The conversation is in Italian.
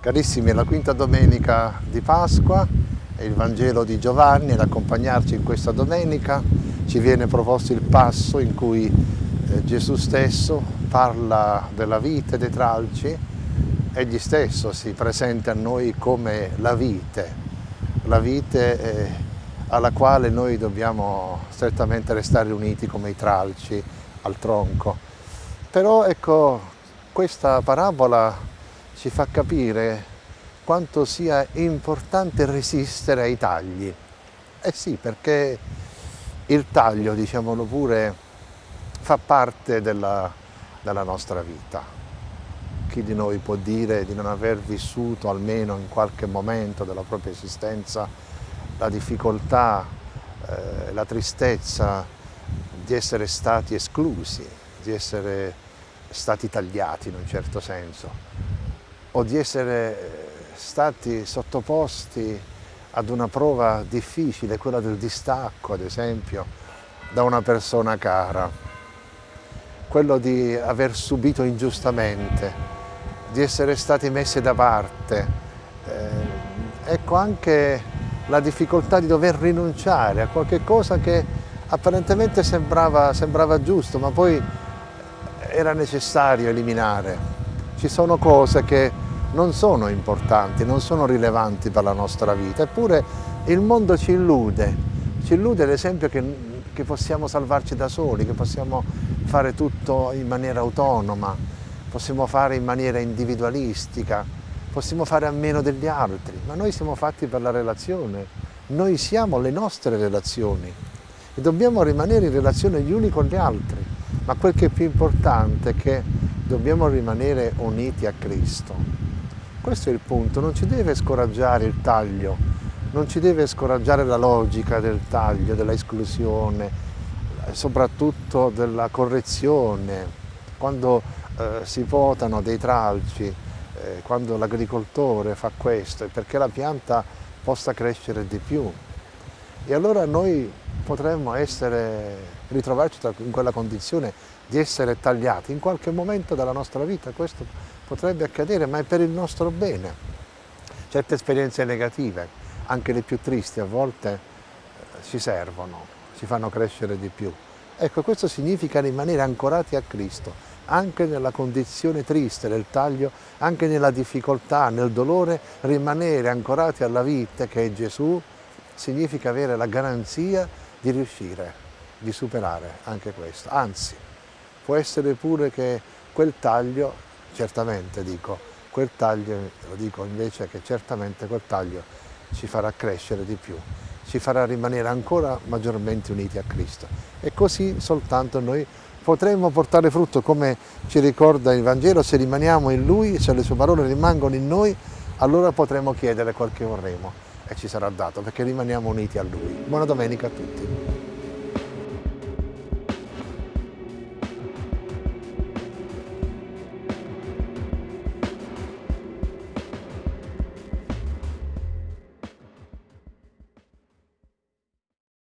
Carissimi, è la quinta domenica di Pasqua, è il Vangelo di Giovanni, ad accompagnarci in questa domenica ci viene proposto il passo in cui eh, Gesù stesso parla della vite dei tralci, egli stesso si presenta a noi come la vite, la vite eh, alla quale noi dobbiamo strettamente restare uniti come i tralci al tronco. Però ecco, questa parabola ci fa capire quanto sia importante resistere ai tagli. Eh sì, perché il taglio, diciamolo pure, fa parte della, della nostra vita. Chi di noi può dire di non aver vissuto almeno in qualche momento della propria esistenza la difficoltà, eh, la tristezza di essere stati esclusi, di essere stati tagliati in un certo senso o di essere stati sottoposti ad una prova difficile, quella del distacco ad esempio, da una persona cara, quello di aver subito ingiustamente, di essere stati messi da parte, eh, ecco anche la difficoltà di dover rinunciare a qualche cosa che apparentemente sembrava, sembrava giusto, ma poi era necessario eliminare. Ci sono cose che non sono importanti, non sono rilevanti per la nostra vita, eppure il mondo ci illude, ci illude ad esempio che, che possiamo salvarci da soli, che possiamo fare tutto in maniera autonoma, possiamo fare in maniera individualistica, possiamo fare a meno degli altri, ma noi siamo fatti per la relazione, noi siamo le nostre relazioni e dobbiamo rimanere in relazione gli uni con gli altri, ma quel che è più importante è che dobbiamo rimanere uniti a Cristo. Questo è il punto, non ci deve scoraggiare il taglio, non ci deve scoraggiare la logica del taglio, della esclusione, soprattutto della correzione. Quando eh, si votano dei tralci, eh, quando l'agricoltore fa questo, è perché la pianta possa crescere di più. E allora noi potremmo essere, ritrovarci in quella condizione di essere tagliati in qualche momento della nostra vita, questo potrebbe accadere, ma è per il nostro bene. Certe esperienze negative, anche le più tristi, a volte eh, ci servono, ci fanno crescere di più. Ecco, questo significa rimanere ancorati a Cristo, anche nella condizione triste del taglio, anche nella difficoltà, nel dolore, rimanere ancorati alla vita che è Gesù significa avere la garanzia di riuscire, di superare anche questo. Anzi, può essere pure che quel taglio, certamente dico, quel taglio, lo dico invece che certamente quel taglio ci farà crescere di più, ci farà rimanere ancora maggiormente uniti a Cristo. E così soltanto noi potremo portare frutto, come ci ricorda il Vangelo, se rimaniamo in Lui, se le sue parole rimangono in noi, allora potremo chiedere quel che vorremo e ci sarà dato, perché rimaniamo uniti a Lui. Buona domenica a tutti.